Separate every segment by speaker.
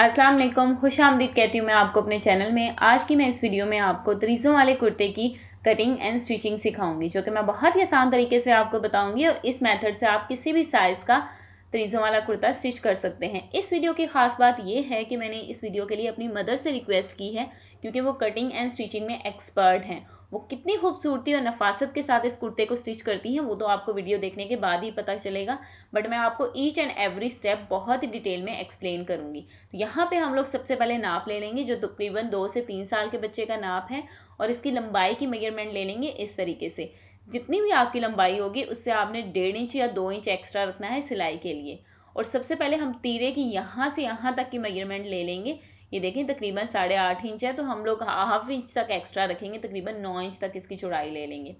Speaker 1: अस्सलाम वालेकुम खुश आमदीद कहती हूँ मैं आपको अपने चैनल में। आज की मैं इस वीडियो में आपको तरीज़ों वाले कुर्ते की कटिंग एंड स्टिचिंग सिखाऊँगी, जो कि मैं बहुत ही आसान तरीके से आपको बताऊँगी और इस मेथड से आप किसी भी साइज़ का तरीज़ों वाला कुर्ता स्टिच कर सकते हैं। इस वीडियो की ख़ास बात यह है कि मैंने इस वीडियो के लिए अपनी मदर से रिक्वेस्ट की है, क्योंकि वो कटिंग एंड स्टिचिंग में एक्सपर्ट हैं। वो कितनी खूबसूरती और नफासत के साथ इस कुर्ते को स्टिच करती हैं, वो तो आपको वीडियो देखने के बाद ही पता चलेगा। बट मैं आपको ईच एंड एवरी स्टेप बहुत ही डिटेल में एक्सप्लेन करूँगी। तो यहाँ पे हम लोग सबसे पहले नाप ले लेंगे, जो तकरीबन दो से तीन साल के बच्चे का नाप है, और इसकी लंबाई की मेज़रमेंट ले लेंगे इस तरीके से। जितनी भी आपकी लंबाई होगी, उससे आपने डेढ़ इंच या दो इंच एक्स्ट्रा रखना है सिलाई के लिए। और सबसे पहले हम तीरे की यहाँ से यहाँ तक की मेज़रमेंट ले लेंगे ये देखें तकरीबन साढ़े आठ इंच है तो हम लोग हाफ़ इंच तक एक्स्ट्रा रखेंगे, तकरीबन नौ इंच तक इसकी चौड़ाई ले लेंगे।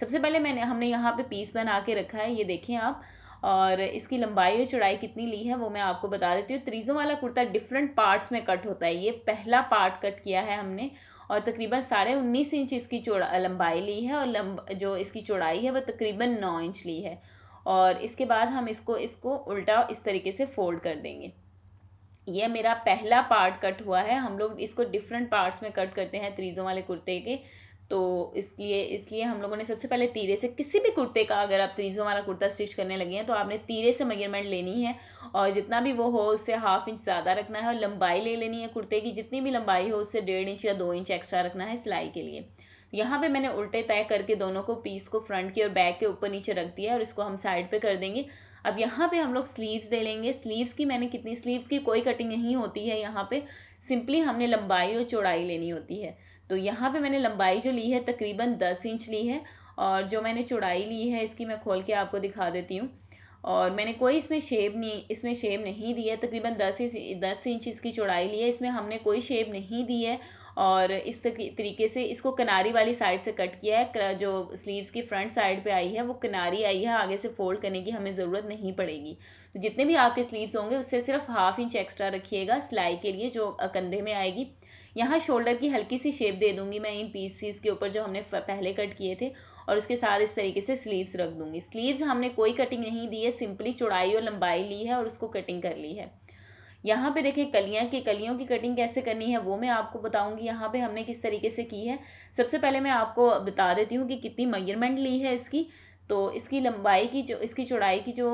Speaker 1: सबसे पहले मैंने, हमने यहाँ पे पीस बना के रखा है, ये देखें आप, और इसकी लंबाई और चौड़ाई कितनी ली है, वो मैं आपको बता देती हूँ। त्रीज़ों वाला कुर्ता डिफरेंट पार्ट्स में कट होता है, ये पहला पार्ट कट किया है हमने, और तकरीबन साढ़े उन्नीस इंच इसकी चौड़ा, लंबाई ली है, और लंब, जो इसकी चौड़ाई है वह तकरीबन नौ इंच ली है, और इसके बाद हम इसको इसको उल्टा इस तरीके से फोल्ड कर देंगे। यह मेरा पहला पार्ट कट हुआ है। हम लोग इसको डिफरेंट पार्ट्स में कट करते हैं, त्रीज़ों वाले कुर्ते के। तो इसलिए इसलिए हम लोगों ने सबसे पहले तीरे से किसी भी कुर्ते का अगर आप त्रीज़ों वाला कुर्ता स्टिच करने लगे हैं तो आपने तीरे से मेज़रमेंट लेनी है और जितना भी वो हो, उससे हाफ़ इंच ज़्यादा रखना है और लंबाई ले लेनी है कुर्ते की। जितनी भी लंबाई हो, उससे डेढ़ इंच या दो इंच एक्स्ट्रा रखना है सिलाई के लिए। यहाँ पे मैंने उल्टे तय करके दोनों को पीस को फ्रंट के और बैक के ऊपर नीचे रख दिया है और इसको हम साइड पे कर देंगे। अब यहाँ पे हम लोग स्लीव्स दे लेंगे। स्लीव्स की मैंने कितनी स्लीव्स की कोई कटिंग नहीं होती है यहाँ पे। सिंपली हमने लंबाई और चौड़ाई लेनी होती है। तो यहाँ पे मैंने लंबाई जो ली है तकरीबन दस इंच ली है और जो मैंने चौड़ाई ली है इसकी मैं खोल के आपको दिखा देती हूँ। और मैंने कोई इसमें शेप नहीं, इसमें शेप नहीं दी है। तकरीबन दस दस इंच इसकी चौड़ाई ली है। इसमें हमने कोई शेप नहीं दी है और इस तरीके से इसको किनारी वाली साइड से कट किया है। जो स्लीव्स की फ्रंट साइड पे आई है, वो किनारी आई है, आगे से फोल्ड करने की हमें ज़रूरत नहीं पड़ेगी। तो जितने भी आपके स्लीव्स होंगे, उससे सिर्फ़ हाफ़ इंच एक्स्ट्रा रखिएगा सिलाई के लिए, जो कंधे में आएगी। यहाँ शोल्डर की हल्की सी शेप दे दूँगी मैं इन पीसीस के ऊपर, जो हमने पहले कट किए थे, और उसके साथ इस तरीके से स्लीव्स रख दूँगी। स्लीव्स हमने कोई कटिंग नहीं दी है, सिंपली चौड़ाई और लंबाई ली है और उसको कटिंग कर ली है। यहाँ पे देखें कलियाँ की, कलियों की कटिंग कैसे करनी है, वो मैं आपको बताऊँगी यहाँ पे हमने किस तरीके से की है। सबसे पहले मैं आपको बता देती हूँ कि कितनी मयरमेंट ली है इसकी। तो इसकी लंबाई की जो, इसकी चौड़ाई की जो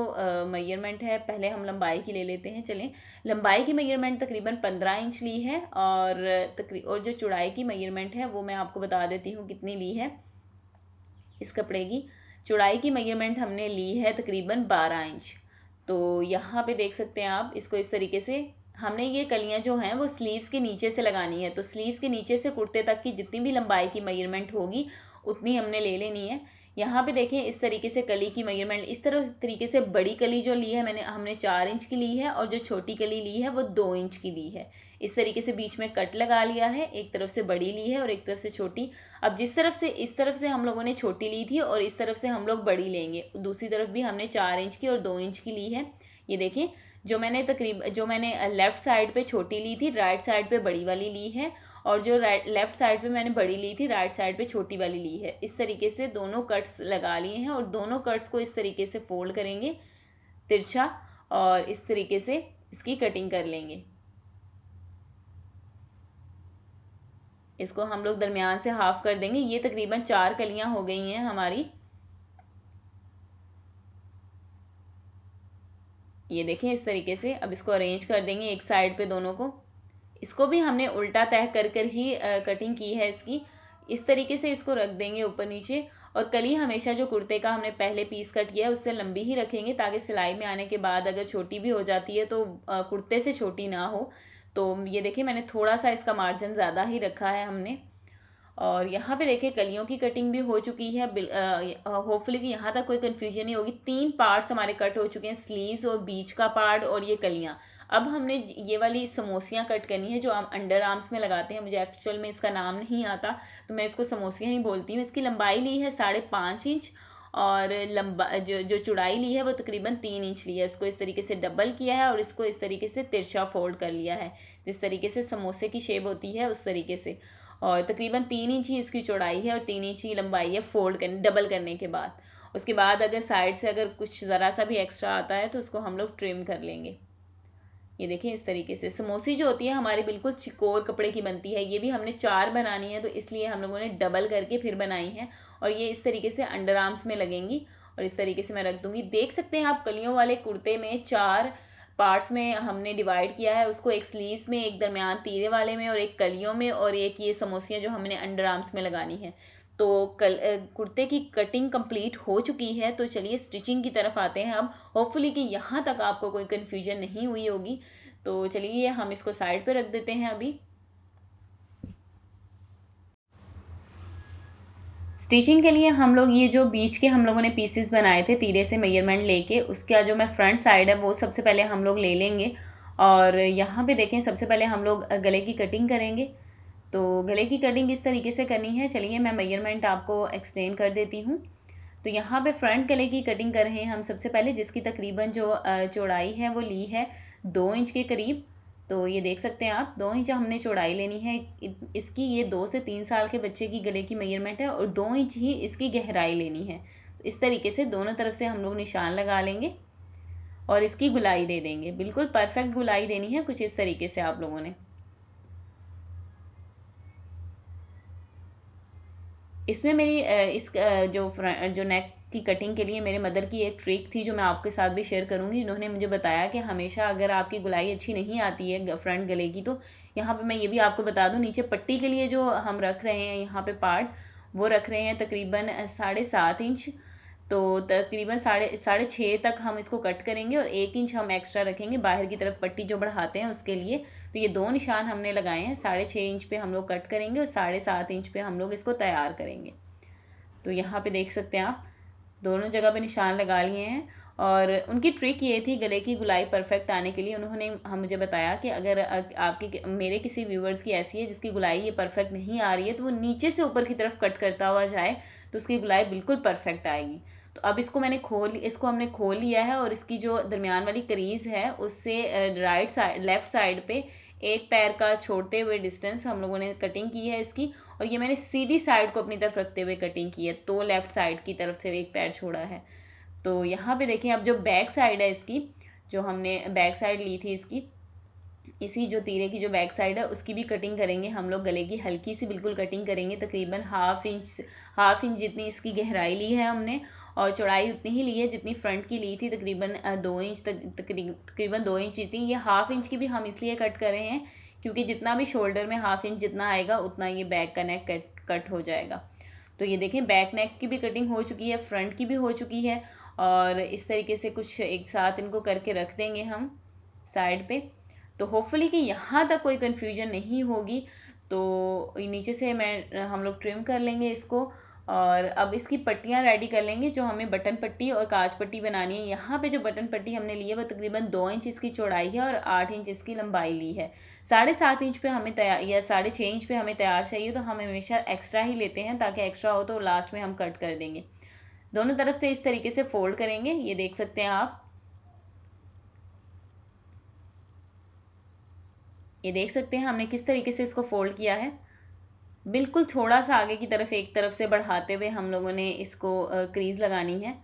Speaker 1: मयरमेंट है, पहले हम लंबाई की ले लेते हैं, चलें। लंबाई की मयरमेंट तकरीबन पंद्रह इंच ली है और तकरी, और जो चौड़ाई की मयरमेंट है, वो मैं आपको बता देती हूँ कितनी ली है इस कपड़े की। चौड़ाई की मयरमेंट हमने ली है तकरीबन बारह इंच। तो यहाँ पे देख सकते हैं आप, इसको इस तरीके से, हमने ये कलियाँ जो हैं वो स्लीव्स के नीचे से लगानी है। तो स्लीव्स के नीचे से कुर्ते तक की जितनी भी लंबाई की मेज़रमेंट होगी, उतनी हमने ले लेनी है। यहाँ पे देखें, इस तरीके से कली की मेज़रमेंट इस तरह तरीके से बड़ी कली जो ली है मैंने, हमने चार इंच की ली है और जो छोटी कली ली है वो दो इंच की ली है। इस तरीके से बीच में कट लगा लिया है, एक तरफ़ से बड़ी ली है और एक तरफ़ से छोटी। अब जिस तरफ़ से, इस तरफ़ से हम लोगों ने छोटी ली थी और इस तरफ़ से हम लोग बड़ी लेंगे। दूसरी तरफ़ भी हमने चार इंच की और दो इंच की ली है। ये देखें जो मैंने तकरीब, जो मैंने लेफ़्ट साइड पे छोटी ली थी, राइट साइड पे बड़ी वाली ली है और जो राइट, लेफ़्ट साइड पे मैंने बड़ी ली थी, राइट साइड पे छोटी वाली ली है। इस तरीके से दोनों कट्स लगा लिए हैं और दोनों कट्स को इस तरीके से फोल्ड करेंगे, तिरछा, और इस तरीके से इसकी कटिंग कर लेंगे। इसको हम लोग दरमियान से हाफ़ कर देंगे। ये तकरीबन चार कलियाँ हो गई हैं हमारी। ये देखें इस तरीके से। अब इसको अरेंज कर देंगे एक साइड पे दोनों को। इसको भी हमने उल्टा तय कर कर ही कटिंग की है इसकी। इस तरीके से इसको रख देंगे ऊपर नीचे। और कली हमेशा जो कुर्ते का हमने पहले पीस कट किया है, उससे लंबी ही रखेंगे ताकि सिलाई में आने के बाद अगर छोटी भी हो जाती है तो कुर्ते से छोटी ना हो। तो ये देखिए, मैंने थोड़ा सा इसका मार्जिन ज़्यादा ही रखा है हमने। और यहाँ पे देखिए, कलियों की कटिंग भी हो चुकी है। होपफुली कि यहाँ तक कोई कन्फ्यूज़न नहीं होगी। तीन पार्ट्स हमारे कट हो चुके हैं स्लीव्स और बीच का पार्ट और ये कलियाँ। अब हमने ये वाली समोसियाँ कट करनी है, जो हम अंडर आर्म्स में लगाते हैं। मुझे एक्चुअल में इसका नाम नहीं आता तो मैं इसको समोसियाँ ही बोलती हूँ। इसकी लंबाई ली है साढ़े पाँच इंच और लंबा, जो जो चौड़ाई ली है वो तकरीबन तीन इंच ली है। उसको इस तरीके से डबल किया है और इसको इस तरीके से तिरछा फोल्ड कर लिया है। जिस तरीके से समोसे की शेप होती है, उस तरीके से। और तकरीबन तीन इंच ही इसकी चौड़ाई है और तीन इंच ही लंबाई है फोल्ड करने डबल करने के बाद। उसके बाद अगर साइड से अगर कुछ ज़रा सा भी एक्स्ट्रा आता है तो उसको हम लोग ट्रिम कर लेंगे। ये देखिए, इस तरीके से। समोसी जो होती है, हमारे बिल्कुल चिकोर कपड़े की बनती है। ये भी हमने चार बनानी है तो इसलिए हम लोगों ने डबल करके फिर बनाई है और ये इस तरीके से अंडर आर्म्स में लगेंगी और इस तरीके से मैं रख दूँगी। देख सकते हैं आप, कलियों वाले कुर्ते में चार पार्ट्स में हमने डिवाइड किया है, उसको एक स्लीव्स में, एक दरमियान तीरे वाले में और एक कलियों में और एक ये समोसियाँ जो हमने अंडर आर्म्स में लगानी है। तो कल कुर्ते की कटिंग कंप्लीट हो चुकी है तो चलिए स्टिचिंग की तरफ़ आते हैं अब होपफुली कि यहाँ तक आपको कोई कन्फ्यूज़न नहीं हुई होगी। तो चलिए हम इसको साइड पर रख देते हैं अभी। स्टिचिंग के लिए हम लोग ये जो बीच के हम लोगों ने पीसेस बनाए थे तीरे से मेज़रमेंट लेके, उसका जो मैं फ्रंट साइड है, वो सबसे पहले हम लोग ले लेंगे। और यहाँ पे देखें, सबसे पहले हम लोग गले की कटिंग करेंगे। तो गले की कटिंग किस तरीके से करनी है। चलिए मैं मेज़रमेंट आपको एक्सप्लेन कर देती हूँ। तो यहाँ पे फ्रंट गले की कटिंग कर रहे हैं हम सबसे पहले, जिसकी तकरीबन जो चौड़ाई है वो ली है दो इंच के करीब। तो ये देख सकते हैं आप, दो इंच हमने चौड़ाई लेनी है। इसकी ये दो से तीन साल के बच्चे की गले की मेज़रमेंट है और दो इंच ही इसकी गहराई लेनी है। इस तरीके से दोनों तरफ़ से हम लोग निशान लगा लेंगे और इसकी गुलाई दे देंगे। बिल्कुल परफेक्ट गुलाई देनी है कुछ इस तरीके से आप लोगों ने। इसमें मेरी इस जो जो नेक की कटिंग के लिए मेरे मदर की एक ट्रिक थी जो मैं आपके साथ भी शेयर करूँगी। इन्होंने मुझे बताया कि हमेशा अगर आपकी गुलाई अच्छी नहीं आती है फ्रंट गले की तो यहाँ पे मैं ये भी आपको बता दूँ, नीचे पट्टी के लिए जो हम रख रहे हैं, यहाँ पे पार्ट वो रख रहे हैं तकरीबन साढ़े सात इंच। तो तकरीबन साढ़े साढ़े छः तक हम इसको कट करेंगे और एक इंच हम एक्स्ट्रा रखेंगे बाहर की तरफ़ पट्टी जो बढ़ाते हैं उसके लिए। तो ये दो निशान हमने लगाए हैं। साढ़े छः इंच पे हम लोग कट करेंगे और साढ़े सात इंच पे हम लोग इसको तैयार करेंगे। तो यहाँ पे देख सकते हैं आप, दोनों जगह पे निशान लगा लिए हैं और उनकी ट्रिक ये थी गले की गुलाई परफेक्ट आने के लिए। उन्होंने हम मुझे बताया कि अगर आपके मेरे किसी व्यूवर्स की ऐसी है जिसकी गुलाई ये परफेक्ट नहीं आ रही है तो वो नीचे से ऊपर की तरफ़ कट करता हुआ जाए तो उसकी गुलाई बिल्कुल परफेक्ट आएगी। तो अब इसको मैंने खोल, इसको हमने खोल लिया है और इसकी जो दरमियान वाली करीज़ है, उससे राइट साइड लेफ़्ट साइड पे एक पैर का छोड़ते हुए डिस्टेंस हम लोगों ने कटिंग की है इसकी और ये मैंने सीधी साइड को अपनी तरफ़ रखते हुए कटिंग की है तो लेफ़्ट साइड की तरफ़ से एक पैर छोड़ा है। तो यहाँ पे देखें अब जो बैक साइड है इसकी, जो हमने बैक साइड ली थी इसकी, इसी जो तीरे की जो बैक साइड है, उसकी भी कटिंग करेंगे हम लोग, गले की हल्की सी बिल्कुल कटिंग करेंगे, तकरीबन हाफ़ इंच हाफ़ इंच जितनी इसकी गहराई ली है हमने और चौड़ाई उतनी ही ली है जितनी फ्रंट की ली थी, तकरीबन दो इंच तक तकरीबन दो इंच जितनी ये हाफ़ इंच की भी हम इसलिए कट कर रहे हैं क्योंकि जितना भी शोल्डर में हाफ़ इंच जितना आएगा, उतना ये बैक का नेक कट कट हो जाएगा। तो ये देखें बैक नेक की भी कटिंग हो चुकी है फ्रंट की भी हो चुकी है और इस तरीके से कुछ एक साथ इनको करके रख देंगे हम साइड पे। तो होपफुली कि यहाँ तक कोई कन्फ्यूज़न नहीं होगी। तो नीचे से मैं, हम लोग ट्रिम कर लेंगे इसको और अब इसकी पट्टियाँ रेडी कर लेंगे, जो हमें बटन पट्टी और काज पट्टी बनानी है। यहाँ पे जो बटन पट्टी हमने ली है, वो तकरीबन दो इंच इसकी चौड़ाई है और आठ इंच इसकी लंबाई ली है। साढ़े सात इंच पे हमें तैयार या साढ़े छः इंच पे हमें तैयार चाहिए तो हम हमेशा एक्स्ट्रा ही लेते हैं, ताकि एक्स्ट्रा हो तो लास्ट में हम कट कर देंगे। दोनों तरफ़ से इस तरीके से फोल्ड करेंगे, ये देख सकते हैं आप। ये देख सकते हैं हमने किस तरीके से इसको फोल्ड किया है। बिल्कुल थोड़ा सा आगे की तरफ़, एक तरफ़ से बढ़ाते हुए हम लोगों ने इसको क्रीज़ लगानी है।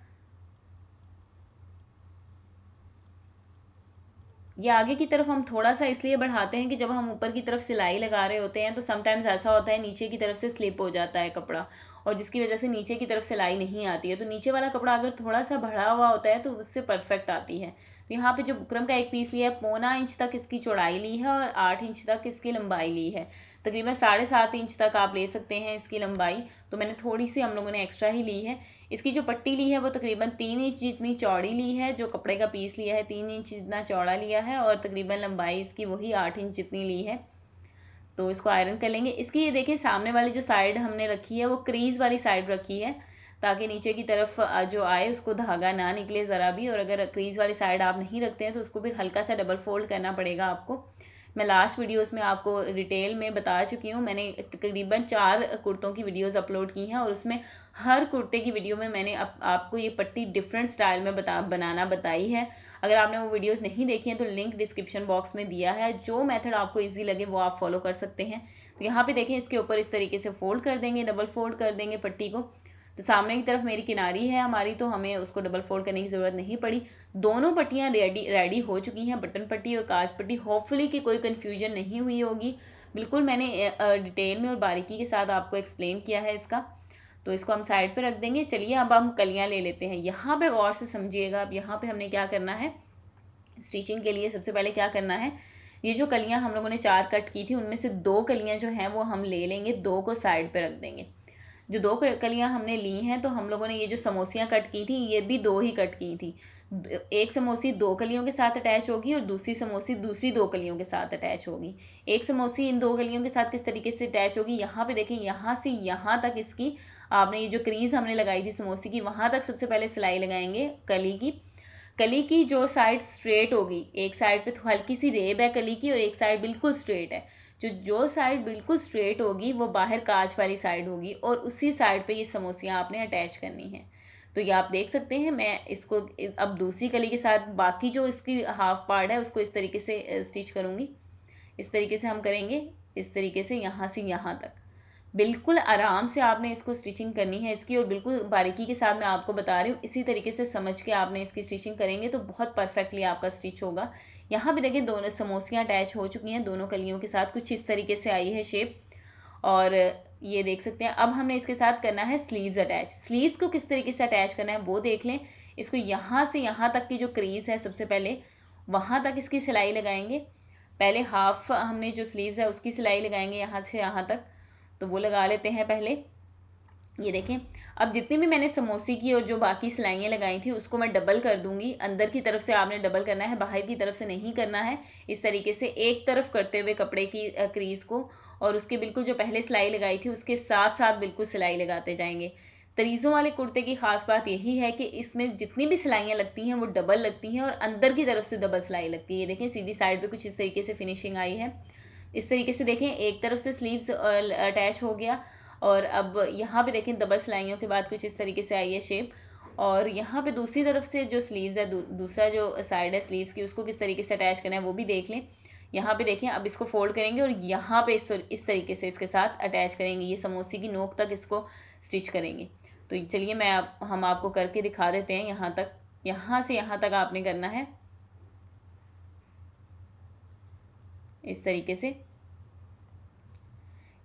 Speaker 1: ये आगे की तरफ़ हम थोड़ा सा इसलिए बढ़ाते हैं कि जब हम ऊपर की तरफ़ सिलाई लगा रहे होते हैं तो समटाइम्स ऐसा होता है, नीचे की तरफ़ से स्लिप हो जाता है कपड़ा, और जिसकी वजह से नीचे की तरफ़ सिलाई नहीं आती है। तो नीचे वाला कपड़ा अगर थोड़ा सा बढ़ा हुआ होता है तो उससे परफेक्ट आती है। तो यहाँ पे जो बुकरम का एक पीस लिया है, पौना इंच तक इसकी चौड़ाई ली है, और आठ इंच तक इसकी लंबाई ली है। तकरीबन साढ़े सात इंच तक आप ले सकते हैं इसकी लंबाई। तो मैंने थोड़ी सी हम लोगों ने एक्स्ट्रा ही ली है। इसकी जो पट्टी ली है वो तकरीबन तीन इंच जितनी चौड़ी ली है, जो कपड़े का पीस लिया है, तीन इंच जितना चौड़ा लिया है और तकरीबन लंबाई इसकी वही आठ इंच जितनी ली है। तो इसको आयरन कर लेंगे। इसकी ये देखिए सामने वाली जो साइड हमने रखी है, वो क्रीज़ वाली साइड रखी है, ताकि नीचे की तरफ़ जो आए, उसको धागा ना निकले ज़रा भी। और अगर क्रीज़ वाली साइड आप नहीं रखते हैं तो उसको फिर हल्का सा डबल फोल्ड करना पड़ेगा आपको। मैं लास्ट वीडियोस में आपको डिटेल में बता चुकी हूँ। मैंने तकरीबन चार कुर्तों की वीडियोस अपलोड की हैं और उसमें हर कुर्ते की वीडियो में मैंने आप, आपको ये पट्टी डिफरेंट स्टाइल में बता बनाना बताई है। अगर आपने वो वीडियोस नहीं देखी हैं तो लिंक डिस्क्रिप्शन बॉक्स में दिया है। जो मेथड आपको ईजी लगे वो आप फॉलो कर सकते हैं। तो यहाँ पर देखें इसके ऊपर इस तरीके से फोल्ड कर देंगे डबल फोल्ड कर देंगे पट्टी को। तो सामने की तरफ़ मेरी किनारी है हमारी तो हमें उसको डबल फोल्ड करने की ज़रूरत नहीं पड़ी। दोनों पट्टियाँ रेडी रेडी हो चुकी हैं बटन पट्टी और काज पट्टी। होपफुली कि कोई कन्फ्यूज़न नहीं हुई होगी। बिल्कुल मैंने डिटेल में और बारीकी के साथ आपको एक्सप्लेन किया है इसका। तो इसको हम साइड पे रख देंगे। चलिए अब हम कलियाँ ले लेते हैं। यहाँ पे गौर से समझिएगा अब यहाँ पे हमने क्या करना है? स्टिचिंग के लिए सबसे पहले क्या करना है? ये जो कलियाँ हम लोगों ने चार कट की थी, उनमें से दो कलियाँ जो हैं वो हम ले लेंगे, दो को साइड पे रख देंगे। जो दो कलियाँ हमने ली हैं तो हम लोगों ने ये जो समोसियाँ कट की थी, ये भी दो ही कट की थी। एक समोसी दो कलियों के साथ अटैच होगी और दूसरी समोसी दूसरी दो कलियों के साथ अटैच होगी। एक समोसी इन दो कलियों के साथ किस तरीके से अटैच होगी, यहाँ पे देखें, यहाँ से यहाँ तक इसकी, आपने ये जो क्रीज हमने लगाई थी समोसे की, वहाँ तक सबसे पहले सिलाई लगाएँगे कली की। कली की जो साइड स्ट्रेट होगी, एक साइड पे तो हल्की सी रेब है कली की और एक साइड बिल्कुल स्ट्रेट है। जो जो साइड बिल्कुल स्ट्रेट होगी, वो बाहर काज वाली साइड होगी और उसी साइड पे ये समोसियाँ आपने अटैच करनी है। तो ये आप देख सकते हैं, मैं इसको अब दूसरी कली के साथ बाकी जो इसकी हाफ़ पार्ट है, उसको इस तरीके से स्टिच करूँगी। इस तरीके से हम करेंगे, इस तरीके से यहाँ से यहाँ तक। बिल्कुल आराम से आपने इसको स्टिचिंग करनी है इसकी और बिल्कुल बारीकी के साथ मैं आपको बता रही हूँ, इसी तरीके से समझ के आपने इसकी स्टिचिंग करेंगे तो बहुत परफेक्टली आपका स्टिच होगा। यहाँ भी देखिए दोनों समोसियाँ अटैच हो चुकी हैं, दोनों कलियों के साथ कुछ इस तरीके से आई है शेप और ये देख सकते हैं, अब हमने इसके साथ करना है स्लीव्स अटैच स्लीव्स को किस तरीके से अटैच करना है वो देख लें। इसको यहाँ से यहाँ तक की जो क्रीज है सबसे पहले, वहाँ तक इसकी सिलाई लगाएँगे। पहले हाफ़ हमने जो स्लीव्स है उसकी सिलाई लगाएँगे यहाँ से यहाँ तक तो वो लगा लेते हैं पहले। ये देखें अब जितनी भी मैंने समोसे की और जो बाकी सिलाइयाँ लगाई थी, उसको मैं डबल कर दूँगी। अंदर की तरफ़ से आपने डबल करना है, बाहर की तरफ़ से नहीं करना है। इस तरीके से एक तरफ़ करते हुए कपड़े की क्रीज़ को और उसके बिल्कुल जो पहले सिलाई लगाई थी, उसके साथ साथ बिल्कुल सिलाई लगाते जाएँगे। तरीज़ों वाले कुर्ते की ख़ास बात यही है कि इसमें जितनी भी सिलाइयाँ लगती हैं, वो डबल लगती हैं और अंदर की तरफ़ से डबल सिलाई लगती है। देखें, सीधी साइड पे कुछ इस तरीके से फिनिशिंग आई है। इस तरीके से देखें, एक तरफ़ से स्लीव्स अटैच हो गया और अब यहाँ पे देखें डबल सिलाइयों के बाद कुछ इस तरीके से आई है शेप और यहाँ पे दूसरी तरफ़ से जो स्लीव्स है दू, दूसरा जो साइड है स्लीव्स की उसको किस तरीके से अटैच करना है वो भी देख लें। यहाँ पे देखें अब इसको फोल्ड करेंगे और यहाँ पे इस इस तरीके से इसके साथ अटैच करेंगे। ये समोसे की नोक तक इसको स्टिच करेंगे। तो चलिए मैं आप हम आपको करके दिखा देते हैं यहाँ तक। यहाँ से यहाँ तक आपने करना है। इस तरीके से।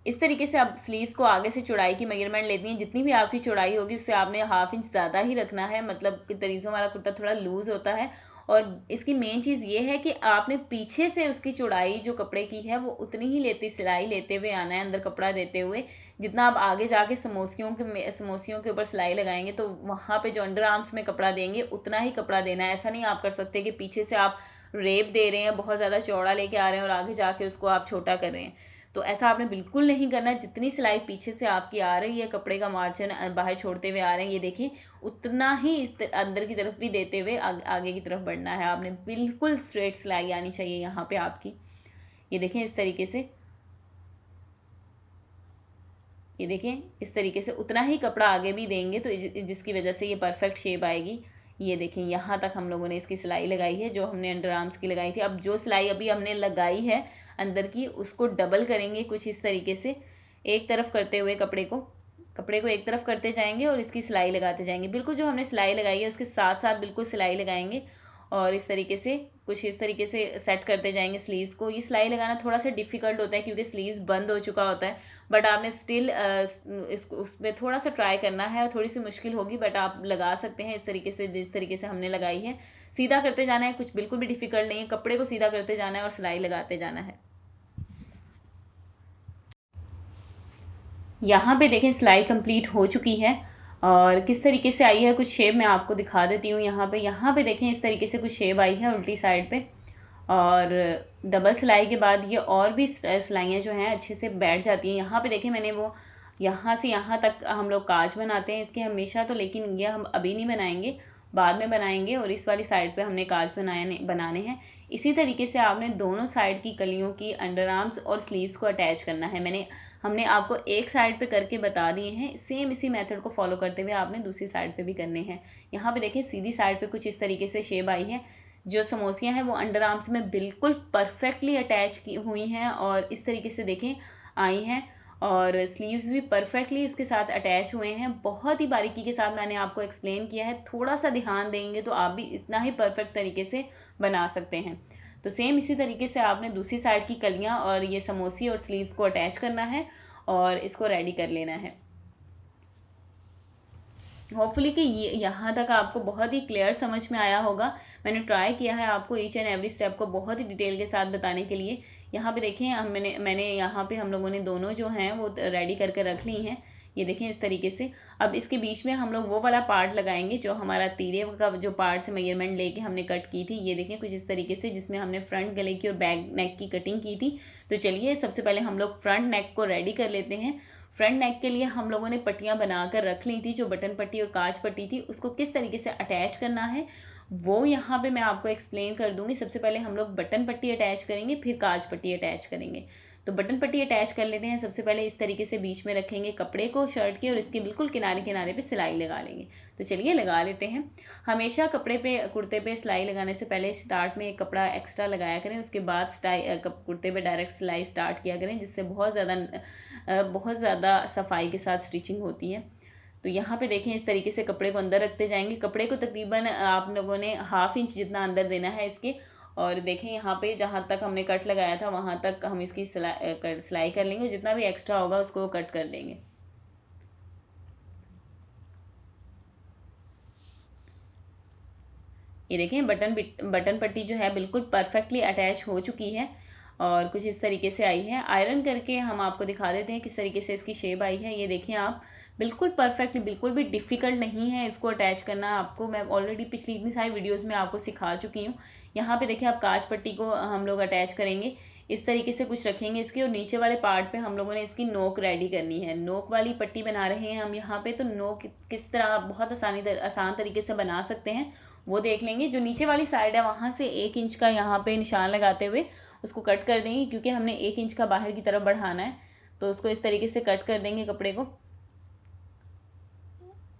Speaker 1: इस तरीके से आप स्लीव्स को आगे से चौड़ाई की मेज़रमेंट लेती हैं। जितनी भी आपकी चौड़ाई होगी उससे आपने हाफ़ इंच ज़्यादा ही रखना है। मतलब कि तरीज़ों वाला कुर्ता थोड़ा लूज़ होता है। और इसकी मेन चीज़ ये है कि आपने पीछे से उसकी चौड़ाई जो कपड़े की है, वो उतनी ही लेती, सिलाई लेते हुए आना है, अंदर कपड़ा देते हुए। जितना आप आगे जाके समोसियों के समोसियों के ऊपर सिलाई लगाएँगे तो वहाँ पे जो अंडर आर्म्स में कपड़ा देंगे, उतना ही कपड़ा देना है। ऐसा नहीं आप कर सकते कि पीछे से आप रेप दे रहे हैं, बहुत ज़्यादा चौड़ा लेके आ रहे हैं और आगे जाके उसको आप छोटा कर रहे हैं। तो ऐसा आपने बिल्कुल नहीं करना है जितनी सिलाई पीछे से आपकी आ रही है कपड़े का मार्जिन बाहर छोड़ते हुए आ रहे हैं ये देखिए उतना ही इस अंदर की तरफ़ भी देते हुए आग, की तरफ़ बढ़ना है। आपने बिल्कुल स्ट्रेट सिलाई आनी चाहिए यहाँ पे आपकी। ये देखें इस तरीके से। ये देखें इस तरीके से उतना ही कपड़ा आगे भी देंगे तो जिसकी वजह से ये परफेक्ट शेप आएगी। ये देखें यहाँ तक हम लोगों ने इसकी सिलाई लगाई है जो हमने अंडर आर्म्स की लगाई थी। अब जो सिलाई अभी हमने लगाई है अंदर की, उसको डबल करेंगे कुछ इस तरीके से। एक तरफ़ करते हुए कपड़े को कपड़े को एक तरफ़ करते जाएँगे और इसकी सिलाई लगाते जाएँगे। बिल्कुल जो हमने सिलाई लगाई है, उसके साथ साथ बिल्कुल सिलाई लगाएँगे और इस तरीके से, कुछ इस तरीके से सेट करते जाएँगे स्लीव्स को। ये सिलाई लगाना थोड़ा सा डिफ़िकल्ट होता है क्योंकि स्लीव्स बंद हो चुका होता है बट आपने स्टिल इसको पर थोड़ा सा ट्राई करना है और थोड़ी सी मुश्किल होगी बट आप लगा सकते हैं इस तरीके से, जिस तरीके से हमने लगाई है। सीधा करते जाना है, कुछ बिल्कुल भी डिफ़िकल्ट नहीं है। कपड़े को सीधा करते जाना है और सिलाई लगाते जाना है। यहाँ पे देखें सिलाई कंप्लीट हो चुकी है। और किस तरीके से आई है, कुछ शेप मैं आपको दिखा देती हूँ यहाँ पे। यहाँ पे देखें, इस तरीके से कुछ शेप आई है उल्टी साइड पे। और डबल सिलाई के बाद ये और भी सिलाइयाँ जो हैं, अच्छे से बैठ जाती हैं। यहाँ पे देखें, मैंने वो यहाँ से यहाँ तक हम लोग काज बनाते हैं इसके हमेशा तो लेकिन ये हम अभी नहीं बनाएँगे। बाद में बनाएँगे और इस वाली साइड पे हमने काज बनाए बनाने हैं। इसी तरीके से आपने दोनों साइड की कलियों की अंडर आर्म्स और स्लीव्स को अटैच करना है। मैंने हमने आपको एक साइड पे करके बता दिए हैं सेम इसी मेथड को फॉलो करते हुए आपने दूसरी साइड पे भी करने हैं। यहाँ पे देखें सीधी साइड पे कुछ इस तरीके से शेप आई है, जो समोसियाँ हैं, वो अंडर आर्म्स में बिल्कुल परफेक्टली अटैच की हुई हैं और इस तरीके से देखें, आई हैं और स्लीव्स भी परफेक्टली उसके साथ अटैच हुए हैं। बहुत ही बारीकी के साथ मैंने आपको एक्सप्लेन किया है। थोड़ा सा ध्यान देंगे तो आप भी इतना ही परफेक्ट तरीके से बना सकते हैं। तो सेम इसी तरीके से आपने दूसरी साइड की कलियाँ और ये समोसी और स्लीव्स को अटैच करना है और इसको रेडी कर लेना है। होपफुली कि ये, यहाँ तक आपको बहुत ही क्लियर समझ में आया होगा। मैंने ट्राई किया है आपको ईच एंड एवरी स्टेप को बहुत ही डिटेल के साथ बताने के लिए। यहाँ पे देखें हम मैंने मैंने यहाँ पे हम लोगों ने दोनों जो हैं वो रेडी करके रख ली हैं। ये देखें इस तरीके से। अब इसके बीच में हम लोग वो वाला पार्ट लगाएँगे जो हमारा तीरे का जो पार्ट से मेज़रमेंट लेके हमने कट की थी। ये देखें कुछ इस तरीके से जिसमें हमने फ्रंट गले की और बैक नेक की कटिंग की थी। तो चलिए सबसे पहले हम लोग फ्रंट नेक को रेडी कर लेते हैं। फ्रंट नेक के लिए हम लोगों ने पट्टियाँ बनाकर रख ली थी, जो बटन पट्टी और काज पट्टी थी, उसको किस तरीके से अटैच करना है? वो यहाँ पे मैं आपको एक्सप्लेन कर दूँगी। सबसे पहले हम लोग बटन पट्टी अटैच करेंगे, फिर काज पट्टी अटैच करेंगे। तो बटन पट्टी अटैच कर लेते हैं। सबसे पहले इस तरीके से बीच में रखेंगे कपड़े को शर्ट के, और इसके बिल्कुल किनारे किनारे पे सिलाई लगा लेंगे। तो चलिए लगा लेते हैं। हमेशा कपड़े पे, कुर्ते पे सिलाई लगाने से पहले स्टार्ट में एक कपड़ा एक्स्ट्रा लगाया करें। उसके बाद कुर्ते पे डायरेक्ट सिलाई स्टार्ट किया करें, जिससे बहुत ज़्यादा बहुत ज़्यादा सफ़ाई के साथ स्टिचिंग होती है। तो यहाँ पे देखें, इस तरीके से कपड़े को अंदर रखते जाएँगे। कपड़े को तकरीबन आप लोगों ने हाफ़ इंच जितना अंदर देना है इसके। और देखें, यहाँ पे जहाँ तक हमने कट लगाया था, वहाँ तक हम इसकी सिलाई सिलाई कर लेंगे। जितना भी एक्स्ट्रा होगा, उसको कट कर देंगे। ये देखें, बटन बटन पट्टी जो है, बिल्कुल परफेक्टली अटैच हो चुकी है और कुछ इस तरीके से आई है। आयरन करके हम आपको दिखा देते हैं किस तरीके से इसकी शेप आई है। ये देखें आप बिल्कुल परफेक्ट बिल्कुल भी डिफ़िकल्ट नहीं है इसको अटैच करना। आपको मैं ऑलरेडी पिछली इतनी सारी वीडियोस में आपको सिखा चुकी हूँ। यहाँ पे देखिए आप काच पट्टी को हम लोग अटैच करेंगे। इस तरीके से कुछ रखेंगे इसके और नीचे वाले पार्ट पे हम लोगों ने इसकी नोक रेडी करनी है। नोक वाली पट्टी बना रहे हैं हम यहाँ पे तो नोक किस तरह आप बहुत आसानी तर, आसान तरीके से बना सकते हैं वो देख लेंगे। जो नीचे वाली साइड है वहाँ से एक इंच का यहाँ पे निशान लगाते हुए उसको कट कर देंगे क्योंकि हमने एक इंच का बाहर की तरफ़ बढ़ाना है। तो उसको इस तरीके से कट कर देंगे कपड़े को।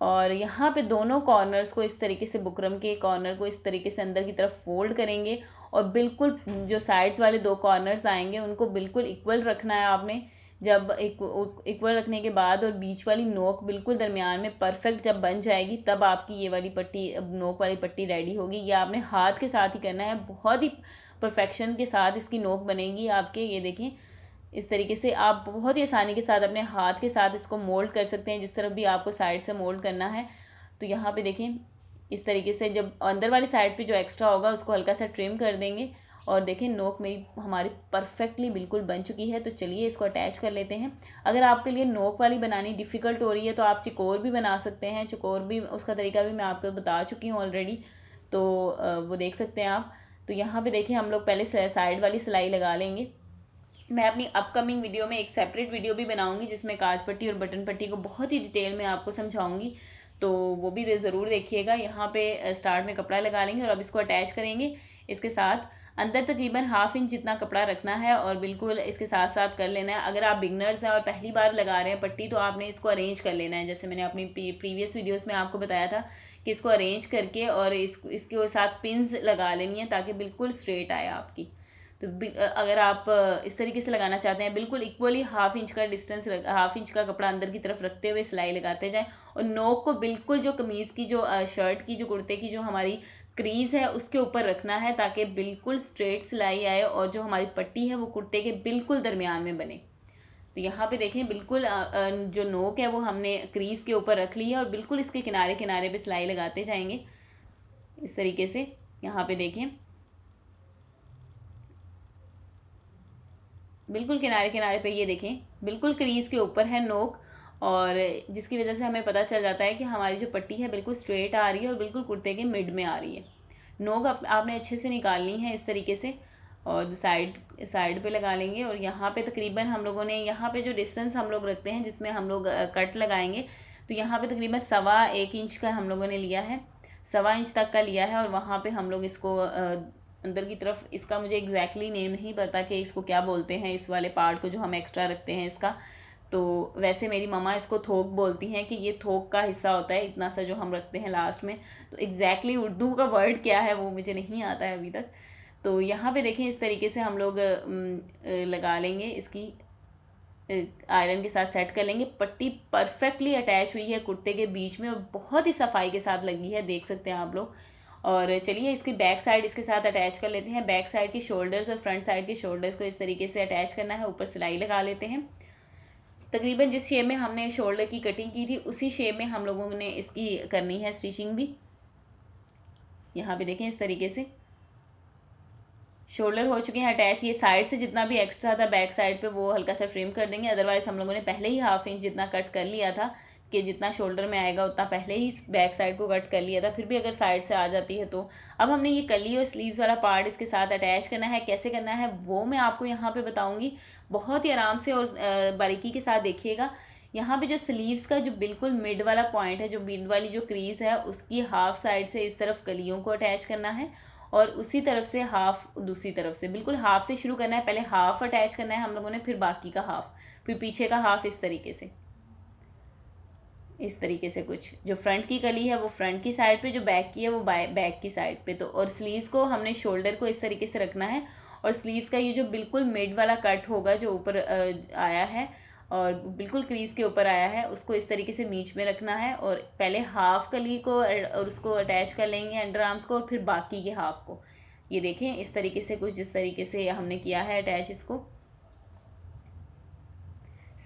Speaker 1: और यहाँ पे दोनों कॉर्नर्स को इस तरीके से बुकरम के कॉर्नर को इस तरीके से अंदर की तरफ़ फोल्ड करेंगे और बिल्कुल जो साइड्स वाले दो कॉर्नर्स आएँगे, उनको बिल्कुल इक्वल रखना है आपने। जब इक्वल रखने के बाद और बीच वाली नोक बिल्कुल दरमियान में परफेक्ट जब बन जाएगी, तब आपकी ये वाली पट्टी नोक वाली पट्टी रेडी होगी। ये आपने हाथ के साथ ही करना है, बहुत ही परफेक्शन के साथ इसकी नोक बनेगी आपके, ये देखें। इस तरीके से आप बहुत ही आसानी के साथ अपने हाथ के साथ इसको मोल्ड कर सकते हैं, जिस तरफ़ भी आपको साइड से मोल्ड करना है। तो यहाँ पे देखें इस तरीके से जब अंदर वाली साइड पे जो एक्स्ट्रा होगा, उसको हल्का सा ट्रिम कर देंगे। और देखें नोक मेरी हमारी परफेक्टली बिल्कुल बन चुकी है तो चलिए इसको अटैच कर लेते हैं। अगर आपके लिए नोक वाली बनानी डिफ़िकल्ट हो रही है तो आप चिकोर भी बना सकते हैं। चिकोर भी, उसका तरीका भी मैं आपको बता चुकी हूँ ऑलरेडी तो वो देख सकते हैं आप। तो यहाँ पे देखिए, हम लोग पहले साइड वाली सिलाई लगा लेंगे। मैं अपनी अपकमिंग वीडियो में एक सेपरेट वीडियो भी बनाऊँगी, जिसमें काज पट्टी और बटन पट्टी को बहुत ही डिटेल में आपको समझाऊँगी। तो वो भी ज़रूर देखिएगा। यहाँ पे स्टार्ट में कपड़ा लगा लेंगे और अब इसको अटैच करेंगे। इसके साथ अंदर तकरीबन हाफ़ इंच जितना कपड़ा रखना है और बिल्कुल इसके साथ साथ कर लेना है। अगर आप बिगनर्स हैं और पहली बार लगा रहे हैं पट्टी तो आपने इसको अरेंज कर लेना है। जैसे मैंने अपनी प्रीवियस वीडियोस में आपको बताया था कि इसको अरेंज करके और इस, इसके साथ पिंस लगा लेनी है ताकि बिल्कुल स्ट्रेट आए आपकी। तो अगर आप इस तरीके से लगाना चाहते हैं, बिल्कुल इक्वली हाफ़ इंच का डिस्टेंस हाफ़ इंच का कपड़ा अंदर की तरफ़ रखते हुए सिलाई लगाते जाएँ और नोक को बिल्कुल जो कमीज़ की, जो शर्ट की, जो कुर्ते की, जो हमारी क्रीज़ है, उसके ऊपर रखना है ताकि बिल्कुल स्ट्रेट सिलाई आए और जो हमारी पट्टी है वो कुर्ते के बिल्कुल दरमियान में बने। तो यहाँ पे देखें, बिल्कुल जो नोक है वो हमने क्रीज़ के ऊपर रख ली है और बिल्कुल इसके किनारे किनारे पे सिलाई लगाते जाएँगे। इस तरीके से यहाँ पे देखें। बिल्कुल किनारे किनारे पे ये देखें बिल्कुल क्रीज़ के ऊपर है नोक और जिसकी वजह से हमें पता चल जाता है कि हमारी जो पट्टी है बिल्कुल स्ट्रेट आ रही है और बिल्कुल कुर्ते के मिड में आ रही है। नोक आप, आपने अच्छे से निकालनी है इस तरीके से और साइड साइड पे लगा लेंगे और यहाँ पे तकरीबन हम लोगों ने यहाँ पे जो डिस्टेंस हम लोग रखते हैं जिसमें हम लोग कट लगाएँगे तो यहाँ पे तकरीबन सवा एक इंच का हम लोगों ने लिया है सवा इंच तक का लिया है और वहाँ पे हम लोग इसको अंदर की तरफ़, इसका मुझे एग्जैक्टली exactly नेम नहीं पता कि इसको क्या बोलते हैं, इस वाले पार्ट को जो हम एक्स्ट्रा रखते हैं इसका। तो वैसे मेरी ममा इसको थोक बोलती हैं कि ये थोक का हिस्सा होता है, इतना सा जो हम रखते हैं लास्ट में। तो एग्जैक्टली exactly उर्दू का वर्ड क्या है वो मुझे नहीं आता है अभी तक। तो यहाँ पे देखें, इस तरीके से हम लोग लगा लेंगे इसकी आयरन के साथ सेट कर लेंगे। पट्टी परफेक्टली अटैच हुई है कुर्ते के बीच में और बहुत ही सफ़ाई के साथ लगी है, देख सकते हैं आप लोग। और चलिए इसकी बैक साइड इसके साथ अटैच कर लेते हैं। बैक साइड की शोल्डर्स और फ्रंट साइड के शोल्डर्स को इस तरीके से अटैच करना है। ऊपर सिलाई लगा लेते हैं। तकरीबन जिस शेप में हमने शोल्डर की कटिंग की थी, उसी शेप में हम लोगों ने इसकी करनी है स्टिचिंग भी। यहाँ पे देखें इस तरीके से। शोल्डर हो चुके हैं अटैच ये साइड से जितना भी एक्स्ट्रा था बैक साइड पे वो हल्का सा ट्रिम कर देंगे। अदरवाइज़ हम लोगों ने पहले ही हाफ़ इंच जितना कट कर लिया था। कि जितना शोल्डर में आएगा, उतना पहले ही बैक साइड को कट कर लिया था, फिर भी अगर साइड से आ जाती है तो। अब हमने ये कली और स्लीव्स वाला पार्ट इसके साथ अटैच करना है। कैसे करना है, वो मैं आपको यहाँ पे बताऊँगी। बहुत ही आराम से और बारीकी के साथ देखिएगा। यहाँ पे जो स्लीव्स का जो बिल्कुल मिड वाला पॉइंट है, जो मिड वाली जो क्रीज है, उसकी हाफ़ साइड से इस तरफ़ कलियों को अटैच करना है और उसी तरफ़ से हाफ़ दूसरी तरफ़ से। बिल्कुल हाफ़ से शुरू करना है, पहले हाफ़ अटैच करना है हम लोगों ने, फिर बाकी का हाफ़ फिर पीछे का हाफ़ इस तरीके से। इस तरीके से कुछ। जो फ्रंट की कली है, वो फ्रंट की साइड पे, जो बैक की है, वो बैक की साइड पे। तो और स्लीव्स को हमने शोल्डर को इस तरीके से रखना है और स्लीव्स का ये जो बिल्कुल मिड वाला कट होगा, जो ऊपर आया है और बिल्कुल क्रीज के ऊपर आया है, उसको इस तरीके से बीच में रखना है और पहले हाफ़ कली को और उसको अटैच कर लेंगे अंडर आर्म्स को और फिर बाकी के हाफ़ को। ये देखें, इस तरीके से कुछ, जिस तरीके से हमने किया है अटैच इसको।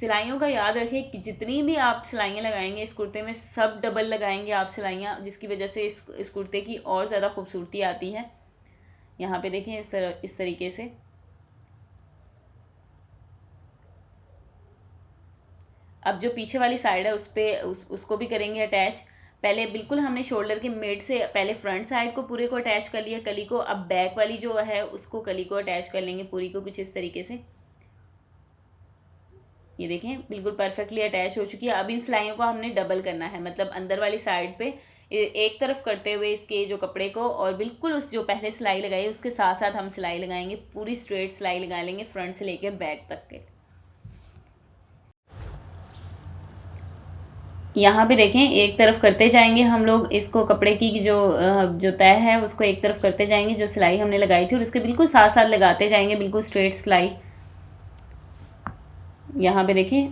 Speaker 1: सिलाइयों का याद रखें कि जितनी भी आप सिलाइयाँ लगाएँगे, इस कुर्ते में सब डबल लगाएँगे आप सिलाइयाँ, जिसकी वजह से इस इस कुर्ते की और ज़्यादा खूबसूरती आती है। यहाँ पे देखें इस तरह, इस तरीके से। अब जो पीछे वाली साइड है, उस पर उस, उसको भी करेंगे अटैच। पहले बिल्कुल हमने शोल्डर के मिड से, पहले फ्रंट साइड को पूरे को अटैच कर लिया, कली को। अब बैक वाली जो है, उसको कली को अटैच कर लेंगे पूरी को कुछ इस तरीके से। ये देखें, बिल्कुल परफेक्टली अटैच हो चुकी है। अब इन सिलाइयों को हमने डबल करना है। मतलब अंदर वाली साइड पे एक तरफ़ करते हुए इसके जो कपड़े को और बिल्कुल उस जो पहले सिलाई लगाई, उसके साथ साथ हम सिलाई लगाएँगे। पूरी स्ट्रेट सिलाई लगा लेंगे फ्रंट से लेके बैक तक के। यहाँ पे देखें, एक तरफ़ करते जाएँगे हम लोग इसको कपड़े की जो जो तय है, उसको एक तरफ़ करते जाएँगे, जो सिलाई हमने लगाई थी, और उसके बिल्कुल साथ साथ लगाते जाएँगे, बिल्कुल स्ट्रेट सिलाई। यहाँ पे देखें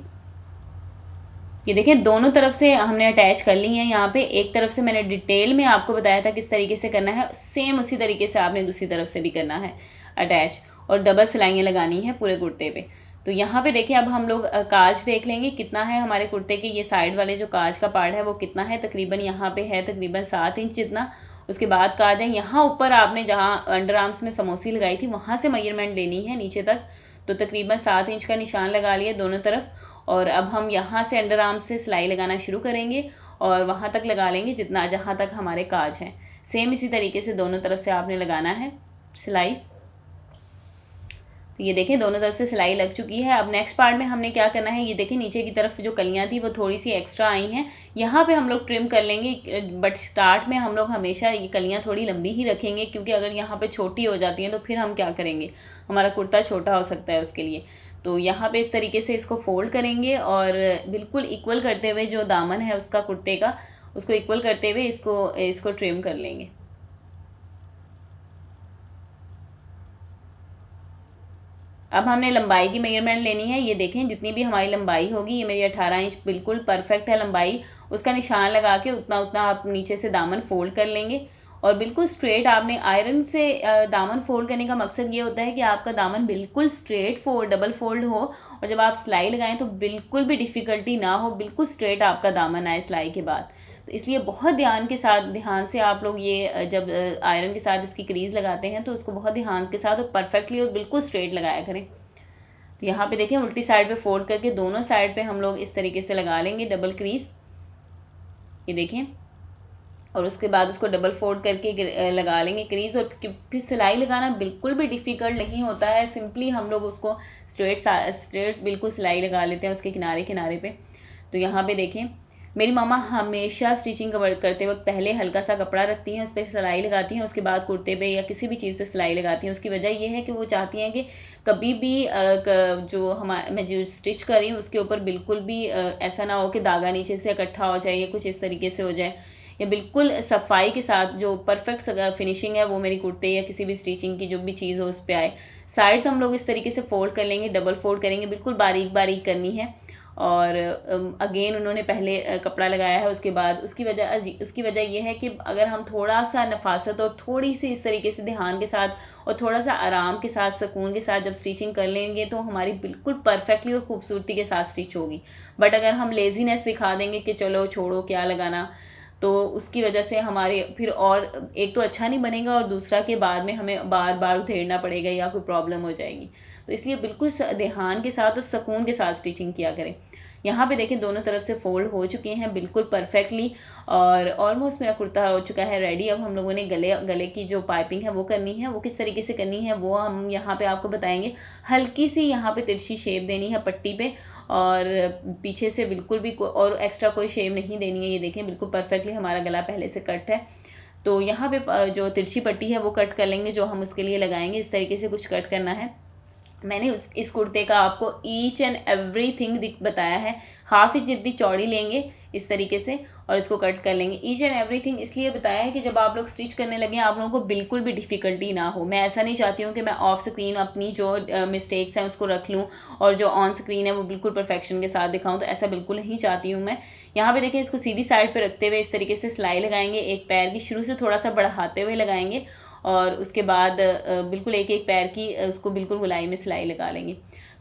Speaker 1: ये देखें दोनों तरफ़ से हमने अटैच कर ली है। यहाँ पे एक तरफ़ से मैंने डिटेल में आपको बताया था किस तरीके से करना है सेम उसी तरीके से आपने दूसरी तरफ़ से भी करना है अटैच और डबल सिलाइयाँ लगानी है पूरे कुर्ते पे। तो यहाँ पे देखिए, अब हम लोग काज देख लेंगे, कितना है हमारे कुर्ते के ये साइड वाले जो काज का पार्ट है, वो कितना है? तकरीबन यहाँ पे है तकरीबन सात इंच जितना। उसके बाद काज है, यहाँ ऊपर आपने जहाँ अंडर आर्म्स में समोसी लगाई थी, वहाँ से मयरमेंट लेनी है, नीचे तक। तो तकरीबन सात इंच का निशान लगा लिया दोनों तरफ़ और अब हम यहाँ से अंडर आर्म से सिलाई लगाना शुरू करेंगे और वहाँ तक लगा लेंगे जितना जहाँ तक हमारे काज हैं। सेम इसी तरीके से दोनों तरफ़ से आपने लगाना है सिलाई। तो ये देखें, दोनों तरफ़ से सिलाई लग चुकी है। अब नेक्स्ट पार्ट में हमने क्या करना है, ये देखें, नीचे की तरफ़ जो कलियाँ थी, वो थोड़ी सी एक्स्ट्रा आई हैं। यहाँ पे हम लोग ट्रिम कर लेंगे बट स्टार्ट में हम लोग हमेशा ये कलियाँ थोड़ी लंबी ही रखेंगे, क्योंकि अगर यहाँ पे छोटी हो जाती हैं तो फिर हम क्या करेंगे? हमारा कुर्ता छोटा हो सकता है उसके लिए। तो यहाँ पे इस तरीके से इसको फोल्ड करेंगे और बिल्कुल इक्वल करते हुए जो दामन है उसका कुर्ते का, उसको इक्वल करते हुए इसको इसको ट्रिम कर लेंगे। अब हमने लंबाई की मेज़रमेंट लेनी है। ये देखें, जितनी भी हमारी लंबाई होगी, ये मेरी अठारह इंच बिल्कुल परफेक्ट है लंबाई। उसका निशान लगा के उतना उतना आप नीचे से दामन फोल्ड कर लेंगे। और बिल्कुल स्ट्रेट आपने आयरन से दामन फोल्ड करने का मकसद ये होता है कि आपका दामन बिल्कुल स्ट्रेट फोल्ड डबल फोल्ड हो और जब आप सिलाई लगाएँ तो बिल्कुल भी डिफ़िकल्टी ना हो, बिल्कुल स्ट्रेट आपका दामन आए सिलाई के बाद। तो इसलिए बहुत ध्यान के साथ, ध्यान से आप लोग ये जब आयरन के साथ इसकी क्रीज़ लगाते हैं तो उसको बहुत ध्यान के साथ और परफेक्टली और बिल्कुल स्ट्रेट लगाया करें। तो यहाँ पे देखें उल्टी साइड पे फोल्ड करके दोनों साइड पे हम लोग इस तरीके से लगा लेंगे डबल क्रीज ये देखें और उसके बाद उसको डबल फोल्ड करके लगा लेंगे क्रीज और फिर सिलाई लगाना बिल्कुल भी डिफ़िकल्ट नहीं होता है। सिंपली हम लोग उसको स्ट्रेट स्ट्रेट बिल्कुल सिलाई लगा लेते हैं उसके किनारे किनारे पे। तो यहाँ पे देखें, मेरी मामा हमेशा स्टिचिंग करते वक्त पहले हल्का सा कपड़ा रखती हैं, उस पर सिलाई लगाती हैं, उसके बाद कुर्ते पे या किसी भी चीज़ पे सिलाई लगाती हैं। उसकी वजह यह है कि वो चाहती हैं कि कभी भी जो हम, मैं जो स्टिच करी हूँ, उसके ऊपर बिल्कुल भी ऐसा ना हो कि धागा नीचे से इकट्ठा हो जाए या कुछ इस तरीके से हो जाए। या बिल्कुल सफ़ाई के साथ जो परफेक्ट फिनिशिंग है वो मेरी कुर्ते या किसी भी स्टिचिंग की जो भी चीज़ हो उस पर आए। साइड्स हम लोग इस तरीके से फोल्ड कर लेंगे डबल फोल्ड करेंगे, बिल्कुल बारीक बारीक करनी है। और अगेन उन्होंने पहले कपड़ा लगाया है, उसके बाद उसकी वजह उसकी वजह यह है कि अगर हम थोड़ा सा नफासत और थोड़ी सी इस तरीके से ध्यान के साथ और थोड़ा सा आराम के साथ, सुकून के साथ जब स्टिचिंग कर लेंगे तो हमारी बिल्कुल परफेक्टली और खूबसूरती के साथ स्टिच होगी। बट अगर हम लेजीनेस दिखा देंगे कि चलो छोड़ो, क्या लगाना? तो उसकी वजह से हमारे फिर और, एक तो अच्छा नहीं बनेगा और दूसरा के बाद में हमें बार बार उधेड़ना पड़ेगा या कोई प्रॉब्लम हो जाएगी। तो इसलिए बिल्कुल ध्यान के साथ और सुकून के साथ स्टिचिंग किया करें। यहाँ पे देखें दोनों तरफ़ से फोल्ड हो चुके हैं बिल्कुल परफेक्टली और ऑलमोस्ट मेरा कुर्ता हो चुका है रेडी अब हम लोगों ने गले गले की जो पाइपिंग है वो करनी है, वो किस तरीके से करनी है वो हम यहाँ पे आपको बताएँगे। हल्की सी यहाँ पे तिरछी शेप देनी है पट्टी पे और पीछे से बिल्कुल भी को, और एक्स्ट्रा कोई शेव नहीं देनी है ये देखें बिल्कुल परफेक्टली हमारा गला पहले से कट है। तो यहाँ पे जो तिरछी पट्टी है वो कट कर लेंगे जो हम उसके लिए लगाएँगे इस तरीके से कुछ कट करना है। मैंने उस, इस कुर्ते का आपको ईच एंड एवरी थिंग बताया है। हाफ़ इंच जितनी चौड़ी लेंगे इस तरीके से और इसको कट कर लेंगे। ईच एंड एवरी थिंग इसलिए बताया है कि जब आप लोग स्टिच करने लगे, आप लोगों को बिल्कुल भी डिफ़िकल्टी ना हो। मैं ऐसा नहीं चाहती हूँ कि मैं ऑफ़ स्क्रीन अपनी जो मिस्टेक्स हैं उसको रख लूँ और जो ऑन स्क्रीन है वो बिल्कुल परफेक्शन के साथ दिखाऊँ तो ऐसा बिल्कुल नहीं चाहती हूँ मैं। यहाँ पे देखिए, इसको सीधी साइड पर रखते हुए इस तरीके से सिलाई लगाएँगे। एक पैर की शुरू से थोड़ा सा बढ़ाते हुए लगाएँगे और उसके बाद बिल्कुल एक एक पैर की उसको बिल्कुल गुलाई में सिलाई लगा लेंगे।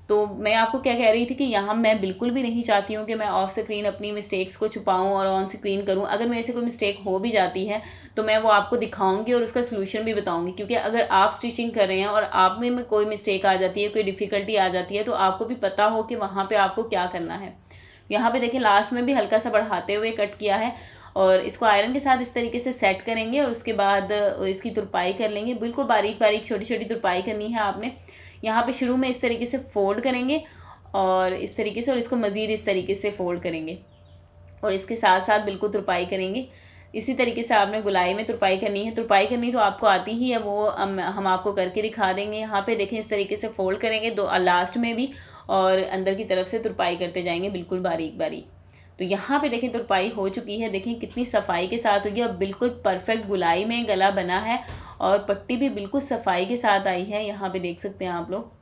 Speaker 1: तो मैं आपको क्या कह रही थी कि यहाँ मैं बिल्कुल भी नहीं चाहती हूँ कि मैं ऑफ़ स्क्रीन अपनी मिस्टेक्स को छुपाऊँ और ऑन स्क्रीन करूँ। अगर मेरे से कोई मिस्टेक हो भी जाती है तो मैं वो आपको दिखाऊँगी और उसका सोल्यूशन भी बताऊँगी। क्योंकि अगर आप स्टिचिंग कर रहे हैं और आप में, कोई मिस्टेक आ जाती है कोई डिफ़िकल्टी आ जाती है तो आपको भी पता हो कि वहाँ पर आपको क्या करना है। यहाँ पे देखिए लास्ट में भी हल्का सा बढ़ाते हुए कट किया है। और इसको आयरन के साथ इस तरीके से सेट करेंगे और उसके बाद इसकी तुरपाई कर लेंगे। बिल्कुल बारीक बारीक छोटी छोटी तुरपाई करनी है आपने। यहाँ पे शुरू में इस तरीके से फोल्ड करेंगे और इस तरीके से और इसको मज़ीद इस तरीके से फोल्ड करेंगे और इसके साथ साथ बिल्कुल तुरपाई करेंगे। इसी तरीके से आपने गुलाई में तुरपाई करनी है। तुरपाई करनी तो आपको आती ही है, वो हम हम आपको करके दिखा देंगे। यहाँ पे देखें इस तरीके से फोल्ड करेंगे दो लास्ट में भी और अंदर की तरफ़ से तुरपाई करते जाएँगे बिल्कुल बारीक बारीक। तो यहाँ पे देखें तुरपाई हो चुकी है। देखें कितनी सफ़ाई के साथ हुई है और बिल्कुल परफेक्ट गुलाई में गला बना है और पट्टी भी बिल्कुल सफ़ाई के साथ आई है। यहाँ पे देख सकते हैं आप लोग।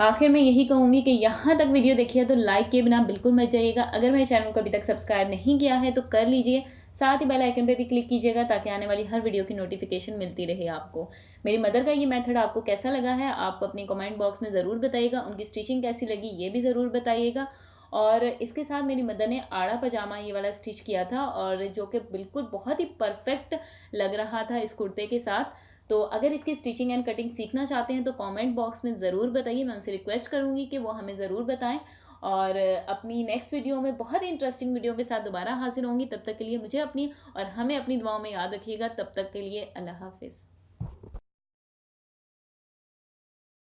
Speaker 1: आखिर में यही कहूँगी कि यहाँ तक वीडियो देखिए तो लाइक के बिना बिल्कुल मत जाइएगा। अगर मेरे चैनल को अभी तक सब्सक्राइब नहीं किया है तो कर लीजिए। साथ ही बेल आइकन पे भी क्लिक कीजिएगा ताकि आने वाली हर वीडियो की नोटिफिकेशन मिलती रहे आपको। मेरी मदर का ये मेथड आपको कैसा लगा है, आप अपनी कमेंट बॉक्स में ज़रूर बताइएगा, उनकी स्टिचिंग कैसी लगी ये भी ज़रूर बताइएगा। और इसके साथ मेरी मदर ने आड़ा पजामा ये वाला स्टिच किया था और जो कि बिल्कुल बहुत ही परफेक्ट लग रहा था इस कुर्ते के साथ। तो अगर इसकी स्टिचिंग एंड कटिंग सीखना चाहते हैं तो कमेंट बॉक्स में ज़रूर बताइए, मैं उनसे रिक्वेस्ट करूँगी कि वो हमें ज़रूर बताएँ। और अपनी नेक्स्ट वीडियो में बहुत ही इंटरेस्टिंग वीडियो के साथ दोबारा हाजिर होंगी। तब तक के लिए मुझे अपनी और हमें अपनी दुआओं में याद रखिएगा। तब तक के लिए अल्लाह हाफिज़।